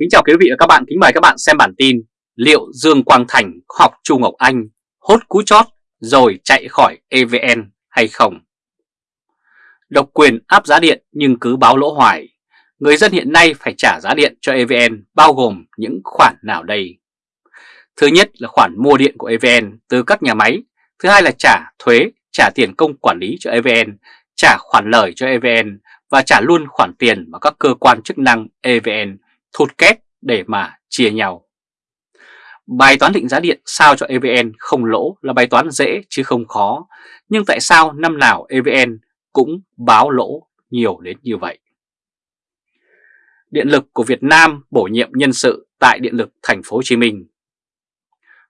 Kính chào quý vị và các bạn, kính mời các bạn xem bản tin Liệu Dương Quang Thành học Chu Ngọc Anh hốt cú chót rồi chạy khỏi EVN hay không? Độc quyền áp giá điện nhưng cứ báo lỗ hoài Người dân hiện nay phải trả giá điện cho EVN bao gồm những khoản nào đây? Thứ nhất là khoản mua điện của EVN từ các nhà máy Thứ hai là trả thuế, trả tiền công quản lý cho EVN Trả khoản lời cho EVN và trả luôn khoản tiền mà các cơ quan chức năng EVN thụt kép để mà chia nhau. Bài toán định giá điện sao cho EVN không lỗ là bài toán dễ chứ không khó, nhưng tại sao năm nào EVN cũng báo lỗ nhiều đến như vậy? Điện lực của Việt Nam bổ nhiệm nhân sự tại Điện lực Thành phố Hồ Chí Minh.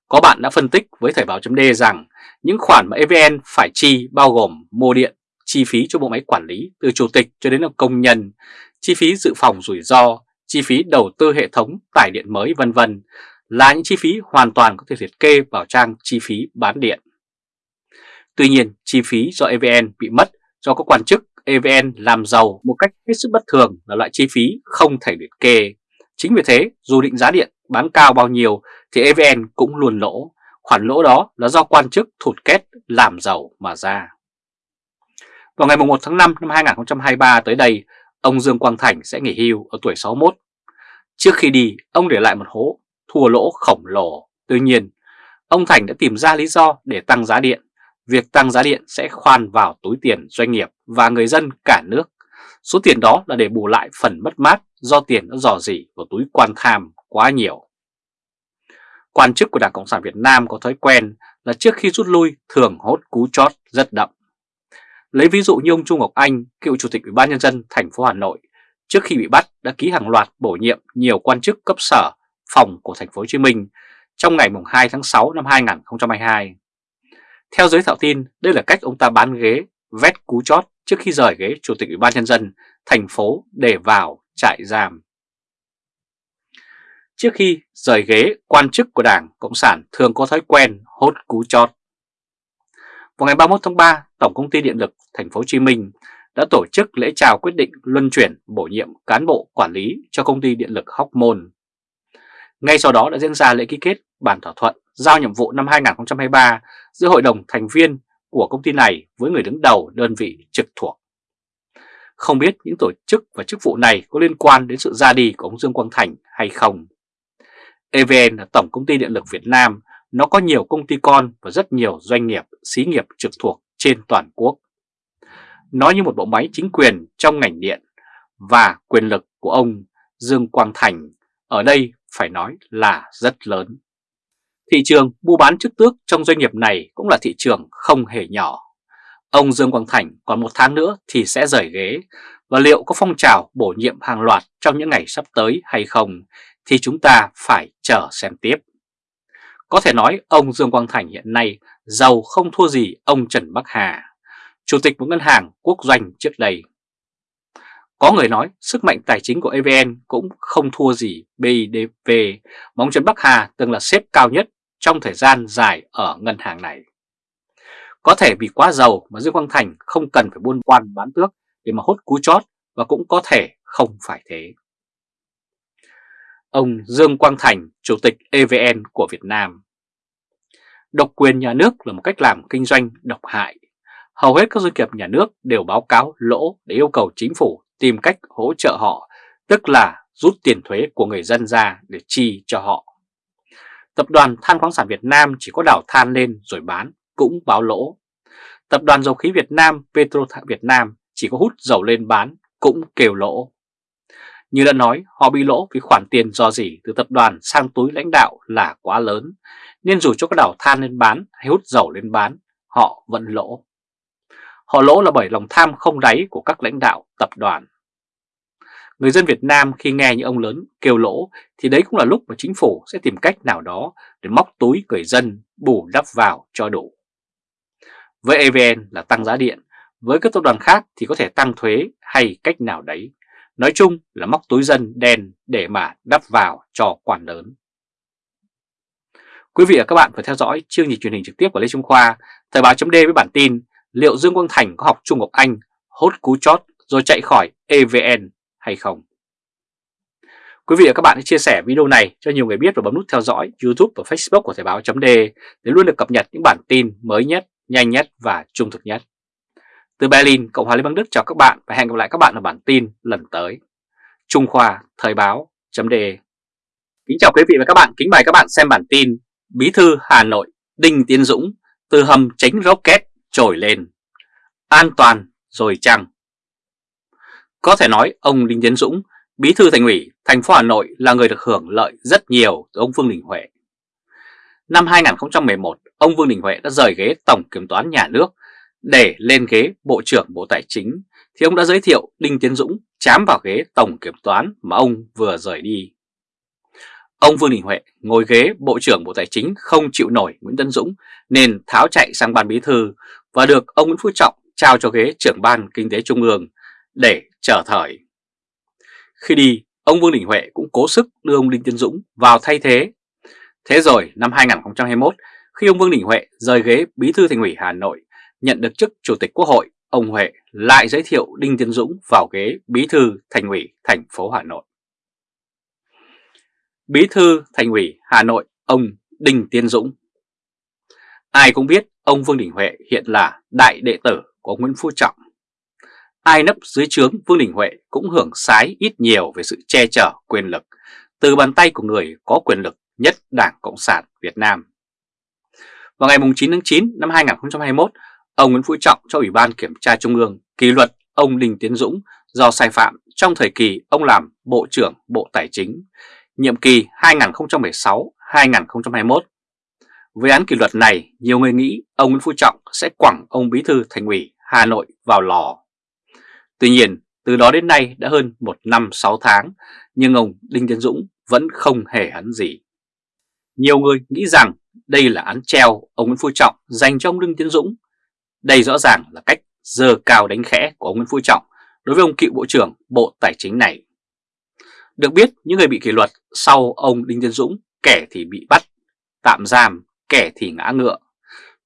Có bạn đã phân tích với Thời báo d rằng những khoản mà EVN phải chi bao gồm mua điện, chi phí cho bộ máy quản lý từ chủ tịch cho đến công nhân, chi phí dự phòng rủi ro, chi phí đầu tư hệ thống tải điện mới vân vân là những chi phí hoàn toàn có thể liệt kê vào trang chi phí bán điện. Tuy nhiên, chi phí do EVN bị mất do các quan chức EVN làm giàu một cách hết sức bất thường là loại chi phí không thể liệt kê. Chính vì thế, dù định giá điện bán cao bao nhiêu thì EVN cũng luôn lỗ. Khoản lỗ đó là do quan chức thụt kết làm giàu mà ra. Vào ngày 1 tháng 5 năm 2023 tới đây, ông Dương Quang Thành sẽ nghỉ hưu ở tuổi 61. Trước khi đi, ông để lại một hố thua lỗ khổng lồ. Tuy nhiên, ông Thành đã tìm ra lý do để tăng giá điện. Việc tăng giá điện sẽ khoan vào túi tiền doanh nghiệp và người dân cả nước. Số tiền đó là để bù lại phần mất mát do tiền đã dò dỉ vào túi quan tham quá nhiều. Quan chức của Đảng Cộng sản Việt Nam có thói quen là trước khi rút lui thường hốt cú chót rất đậm. Lấy ví dụ như ông Trung Ngọc Anh, cựu chủ tịch Ủy ban nhân dân thành phố Hà Nội, trước khi bị bắt đã ký hàng loạt bổ nhiệm nhiều quan chức cấp sở, phòng của thành phố Hồ Chí Minh trong ngày 2 tháng 6 năm 2022. Theo giới thạo tin, đây là cách ông ta bán ghế, vét cú chót trước khi rời ghế chủ tịch Ủy ban nhân dân thành phố để vào trại giam. Trước khi rời ghế, quan chức của Đảng Cộng sản thường có thói quen hốt cú chót. Vào ngày 31 tháng 3, Tổng công ty Điện lực Thành phố Hồ Chí Minh đã tổ chức lễ chào quyết định luân chuyển bổ nhiệm cán bộ quản lý cho công ty điện lực Hóc Môn. Ngay sau đó đã diễn ra lễ ký kết bản thỏa thuận giao nhiệm vụ năm 2023 giữa hội đồng thành viên của công ty này với người đứng đầu đơn vị trực thuộc. Không biết những tổ chức và chức vụ này có liên quan đến sự ra đi của ông Dương Quang Thành hay không. EVN là Tổng Công ty Điện lực Việt Nam, nó có nhiều công ty con và rất nhiều doanh nghiệp, xí nghiệp trực thuộc trên toàn quốc. Nó như một bộ máy chính quyền trong ngành điện và quyền lực của ông Dương Quang Thành ở đây phải nói là rất lớn. Thị trường mua bán chức tước trong doanh nghiệp này cũng là thị trường không hề nhỏ. Ông Dương Quang Thành còn một tháng nữa thì sẽ rời ghế và liệu có phong trào bổ nhiệm hàng loạt trong những ngày sắp tới hay không thì chúng ta phải chờ xem tiếp. Có thể nói ông Dương Quang Thành hiện nay giàu không thua gì ông Trần Bắc Hà, chủ tịch một ngân hàng quốc doanh trước đây. Có người nói sức mạnh tài chính của EVN cũng không thua gì BIDV bóng ông Trần Bắc Hà từng là xếp cao nhất trong thời gian dài ở ngân hàng này. Có thể vì quá giàu mà Dương Quang Thành không cần phải buôn quan bán tước để mà hốt cú chót và cũng có thể không phải thế. Ông Dương Quang Thành, Chủ tịch EVN của Việt Nam Độc quyền nhà nước là một cách làm kinh doanh độc hại. Hầu hết các doanh nghiệp nhà nước đều báo cáo lỗ để yêu cầu chính phủ tìm cách hỗ trợ họ, tức là rút tiền thuế của người dân ra để chi cho họ. Tập đoàn Than khoáng sản Việt Nam chỉ có đảo than lên rồi bán cũng báo lỗ. Tập đoàn Dầu khí Việt Nam Petro Việt Nam chỉ có hút dầu lên bán cũng kêu lỗ. Như đã nói, họ bị lỗ vì khoản tiền do gì từ tập đoàn sang túi lãnh đạo là quá lớn, nên dù cho các đảo than lên bán hay hút dầu lên bán, họ vẫn lỗ. Họ lỗ là bởi lòng tham không đáy của các lãnh đạo tập đoàn. Người dân Việt Nam khi nghe những ông lớn kêu lỗ thì đấy cũng là lúc mà chính phủ sẽ tìm cách nào đó để móc túi người dân bù đắp vào cho đủ. Với EVN là tăng giá điện, với các tập đoàn khác thì có thể tăng thuế hay cách nào đấy. Nói chung là móc túi dân đen để mà đắp vào cho quản lớn. Quý vị và các bạn phải theo dõi chương trình truyền hình trực tiếp của Lê Trung Khoa, Thời báo chấm với bản tin liệu Dương Quang Thành có học Trung Ngọc Anh hốt cú chót rồi chạy khỏi EVN hay không? Quý vị và các bạn hãy chia sẻ video này cho nhiều người biết và bấm nút theo dõi YouTube và Facebook của Thời báo .d để luôn được cập nhật những bản tin mới nhất, nhanh nhất và trung thực nhất. Từ Berlin, Cộng hòa Liên bang Đức chào các bạn và hẹn gặp lại các bạn ở bản tin lần tới. Trung Khoa Thời báo .d Kính chào quý vị và các bạn, kính mời các bạn xem bản tin Bí thư Hà Nội Đinh Tiến Dũng từ hầm tránh rocket trồi lên. An toàn rồi chăng? Có thể nói ông Đinh Tiến Dũng, Bí thư Thành ủy thành phố Hà Nội là người được hưởng lợi rất nhiều từ ông Vương Đình Huệ. Năm 2011, ông Vương Đình Huệ đã rời ghế Tổng Kiểm toán Nhà nước để lên ghế Bộ trưởng Bộ Tài chính, thì ông đã giới thiệu Đinh Tiến Dũng chám vào ghế Tổng Kiểm toán mà ông vừa rời đi. Ông Vương Đình Huệ ngồi ghế Bộ trưởng Bộ Tài chính không chịu nổi Nguyễn Tân Dũng nên tháo chạy sang ban bí thư và được ông Nguyễn Phú Trọng trao cho ghế trưởng ban Kinh tế Trung ương để trở thời. Khi đi, ông Vương Đình Huệ cũng cố sức đưa ông Đinh Tiến Dũng vào thay thế. Thế rồi năm 2021, khi ông Vương Đình Huệ rời ghế bí thư thành ủy Hà Nội, nhận được chức chủ tịch quốc hội, ông Huệ lại giới thiệu Đinh Tiến Dũng vào ghế bí thư thành ủy thành phố Hà Nội. Bí thư Thành ủy Hà Nội ông Đinh Tiến Dũng. Ai cũng biết ông Vương Đình Huệ hiện là đại đệ tử của Nguyễn Phú Trọng. Ai nấp dưới trướng Vương Đình Huệ cũng hưởng sái ít nhiều về sự che chở quyền lực từ bàn tay của người có quyền lực nhất Đảng Cộng sản Việt Nam. Vào ngày 9 tháng 9 năm 2021, ông Nguyễn Phú Trọng cho Ủy ban Kiểm tra Trung ương kỷ luật ông Đinh Tiến Dũng do sai phạm trong thời kỳ ông làm Bộ trưởng Bộ Tài chính nhiệm kỳ 2016-2021. Với án kỷ luật này, nhiều người nghĩ ông Nguyễn Phú Trọng sẽ quẳng ông Bí thư Thành ủy Hà Nội vào lò. Tuy nhiên, từ đó đến nay đã hơn một năm 6 tháng, nhưng ông Đinh Tiến Dũng vẫn không hề hấn gì. Nhiều người nghĩ rằng đây là án treo ông Nguyễn Phú Trọng dành cho ông Đinh Tiến Dũng. Đây rõ ràng là cách dơ cao đánh khẽ của ông Nguyễn Phú Trọng đối với ông cựu Bộ trưởng Bộ Tài chính này. Được biết những người bị kỷ luật sau ông Đinh Tiến Dũng kẻ thì bị bắt, tạm giam, kẻ thì ngã ngựa.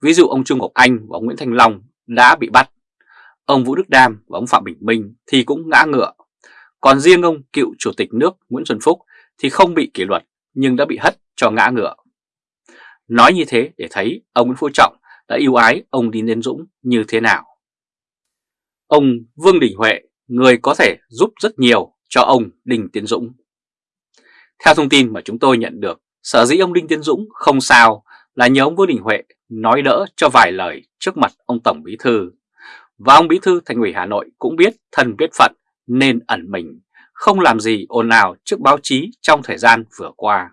Ví dụ ông Trung Ngọc Anh và ông Nguyễn Thanh Long đã bị bắt. Ông Vũ Đức Đam và ông Phạm Bình Minh thì cũng ngã ngựa. Còn riêng ông cựu Chủ tịch nước Nguyễn Xuân Phúc thì không bị kỷ luật nhưng đã bị hất cho ngã ngựa. Nói như thế để thấy ông Nguyễn Phú Trọng đã yêu ái ông Đinh Tiến Dũng như thế nào. Ông Vương Đình Huệ, người có thể giúp rất nhiều cho ông Đinh Tiến Dũng. Theo thông tin mà chúng tôi nhận được, sở dĩ ông Đinh Tiến Dũng không sao là nhờ ông Vương Đình Huệ nói đỡ cho vài lời trước mặt ông Tổng Bí Thư. Và ông Bí Thư Thành ủy Hà Nội cũng biết thân biết phận nên ẩn mình, không làm gì ồn ào trước báo chí trong thời gian vừa qua.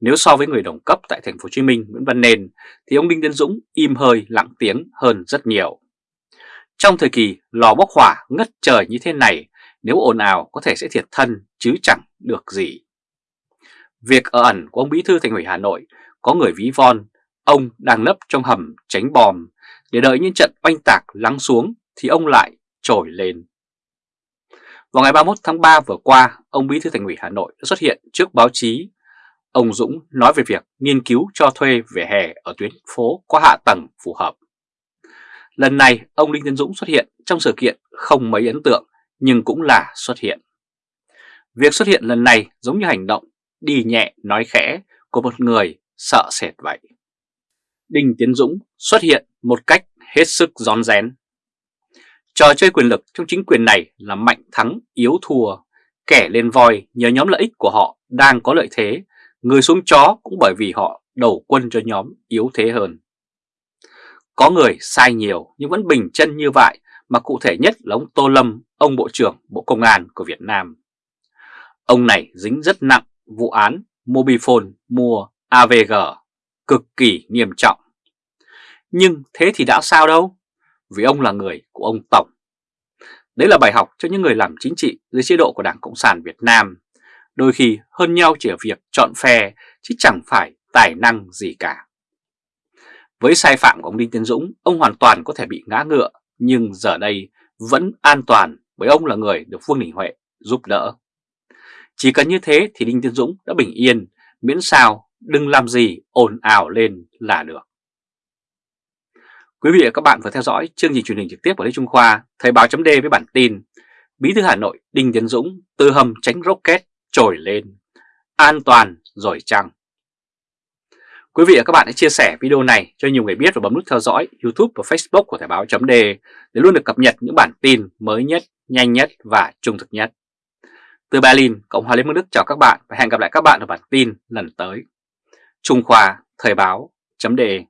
Nếu so với người đồng cấp tại thành phố Hồ Chí Minh Nguyễn Văn Nên thì ông Đinh Tiến Dũng im hơi lặng tiếng hơn rất nhiều. Trong thời kỳ lò bốc hỏa ngất trời như thế này nếu ồn ào có thể sẽ thiệt thân chứ chẳng được gì. Việc ở ẩn của ông Bí thư Thành ủy Hà Nội có người ví von, ông đang nấp trong hầm tránh bom để đợi những trận oanh tạc lắng xuống thì ông lại trồi lên. Vào ngày 31 tháng 3 vừa qua, ông Bí thư Thành ủy Hà Nội đã xuất hiện trước báo chí. Ông Dũng nói về việc nghiên cứu cho thuê vỉa hè ở tuyến phố có hạ tầng phù hợp. Lần này, ông Đinh Tiến Dũng xuất hiện trong sự kiện không mấy ấn tượng nhưng cũng là xuất hiện. Việc xuất hiện lần này giống như hành động đi nhẹ nói khẽ của một người sợ sệt vậy. Đinh Tiến Dũng xuất hiện một cách hết sức gión rén. Trò chơi quyền lực trong chính quyền này là mạnh thắng yếu thua, kẻ lên voi nhờ nhóm lợi ích của họ đang có lợi thế, người xuống chó cũng bởi vì họ đầu quân cho nhóm yếu thế hơn. Có người sai nhiều nhưng vẫn bình chân như vậy mà cụ thể nhất là ông Tô Lâm, ông Bộ trưởng Bộ Công an của Việt Nam. Ông này dính rất nặng vụ án Mobifone mua AVG, cực kỳ nghiêm trọng. Nhưng thế thì đã sao đâu, vì ông là người của ông Tổng. Đấy là bài học cho những người làm chính trị dưới chế độ của Đảng Cộng sản Việt Nam. Đôi khi hơn nhau chỉ ở việc chọn phe chứ chẳng phải tài năng gì cả. Với sai phạm của ông Đinh Tiến Dũng, ông hoàn toàn có thể bị ngã ngựa nhưng giờ đây vẫn an toàn bởi ông là người được Vương Đình Huệ giúp đỡ. Chỉ cần như thế thì Đinh Tiến Dũng đã bình yên, miễn sao đừng làm gì ồn ào lên là được. Quý vị và các bạn vừa theo dõi chương trình truyền hình trực tiếp của Lê Trung Khoa, Thời báo chấm với bản tin Bí thư Hà Nội Đinh Tiến Dũng từ hầm tránh rocket trồi lên. An toàn rồi chăng? Quý vị và các bạn hãy chia sẻ video này cho nhiều người biết và bấm nút theo dõi YouTube và Facebook của Thời báo chấm để luôn được cập nhật những bản tin mới nhất, nhanh nhất và trung thực nhất. Từ Berlin, Cộng hòa Liên bang Đức chào các bạn và hẹn gặp lại các bạn ở bản tin lần tới. Trung Khoa Thời báo chấm đề